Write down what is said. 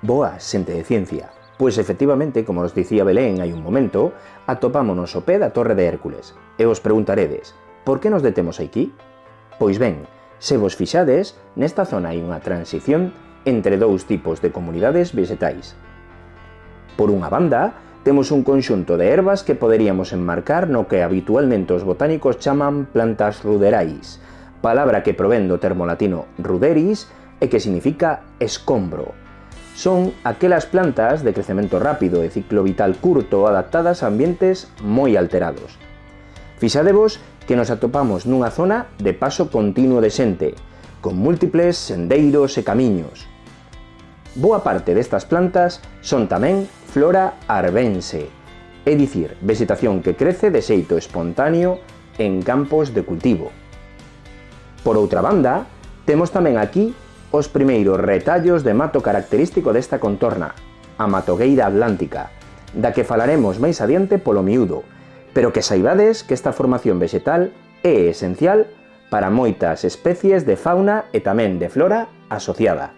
Boa xente de ciencia. Pois efectivamente, como os dicía Belén hai un momento, atopámonos o pé da Torre de Hércules. E os preguntaredes, por que nos detemos aquí? Pois ben, se vos fixades, nesta zona hai unha transición entre dous tipos de comunidades vegetais. Por unha banda, temos un conxunto de ervas que poderíamos enmarcar no que habitualmente os botánicos chaman plantas ruderais, palabra que provén do termo latino ruderis e que significa escombro, son aquelas plantas de crecemento rápido e ciclo vital curto adaptadas a ambientes moi alterados. Fixadevos que nos atopamos nunha zona de paso continuo de xente, con múltiples sendeiros e camiños. Boa parte destas plantas son tamén flora arbense, é dicir, vegetación que crece de xeito espontáneo en campos de cultivo. Por outra banda, temos tamén aquí Os primeiros retallos de mato característico desta contorna, a matogueira atlántica, da que falaremos máis adiante polo miúdo, pero que saibades que esta formación vegetal é esencial para moitas especies de fauna e tamén de flora asociada.